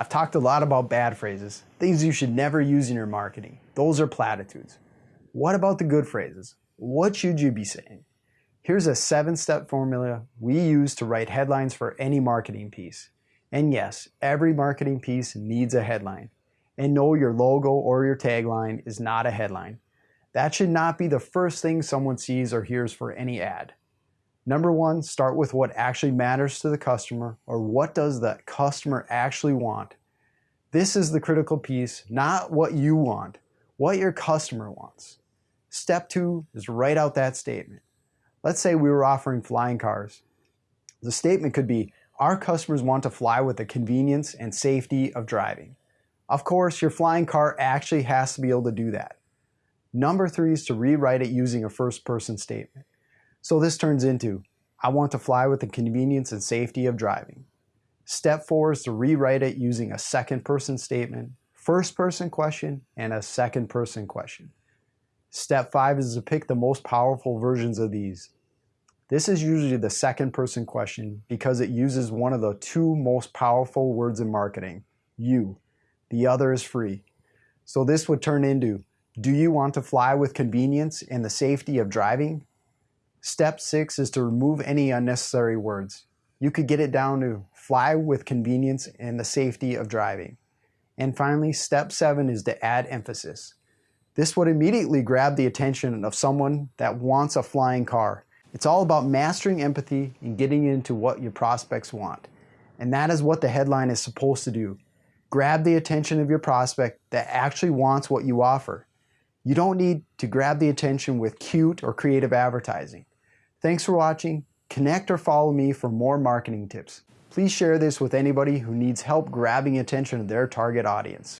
I've talked a lot about bad phrases, things you should never use in your marketing. Those are platitudes. What about the good phrases? What should you be saying? Here's a seven step formula we use to write headlines for any marketing piece. And yes, every marketing piece needs a headline. And no, your logo or your tagline is not a headline. That should not be the first thing someone sees or hears for any ad. Number one, start with what actually matters to the customer or what does that customer actually want. This is the critical piece, not what you want, what your customer wants. Step two is write out that statement. Let's say we were offering flying cars. The statement could be, our customers want to fly with the convenience and safety of driving. Of course, your flying car actually has to be able to do that. Number three is to rewrite it using a first person statement. So this turns into, I want to fly with the convenience and safety of driving. Step four is to rewrite it using a second person statement, first person question, and a second person question. Step five is to pick the most powerful versions of these. This is usually the second person question because it uses one of the two most powerful words in marketing, you. The other is free. So this would turn into, do you want to fly with convenience and the safety of driving? Step six is to remove any unnecessary words. You could get it down to fly with convenience and the safety of driving. And finally, step seven is to add emphasis. This would immediately grab the attention of someone that wants a flying car. It's all about mastering empathy and getting into what your prospects want. And that is what the headline is supposed to do. Grab the attention of your prospect that actually wants what you offer. You don't need to grab the attention with cute or creative advertising. Thanks for watching. Connect or follow me for more marketing tips. Please share this with anybody who needs help grabbing attention of their target audience.